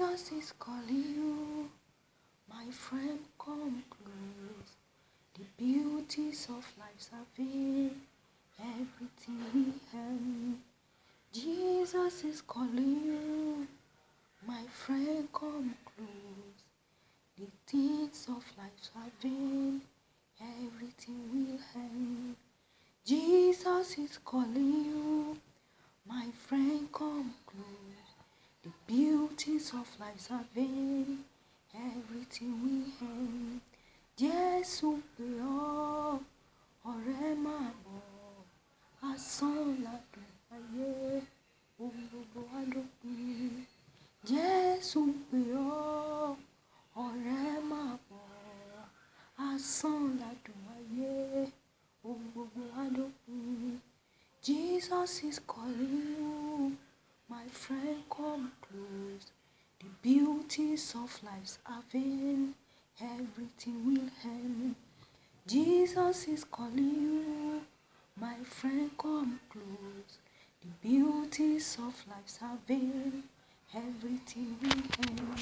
Jesus is calling you, my friend, come close. The beauties of life are vain, everything have. Jesus is calling you, my friend, come close. The things of life are vain, everything will end. Jesus is calling you, my friend, come beauties of life are vain, everything will end. Jésù pè ọ́, ọ̀rẹ́ máa bọ̀, asán ládùn ayé, ohun gbogbo á dópin. Jésù pè ọ́, ọ̀rẹ́ máa bọ̀, asán ládùn ayé, ohun gbogbo á. Jesus is calling you, beauties of life's are everything will end. Jesus is calling you, my friend, come close. The beauties of life's are everything will end.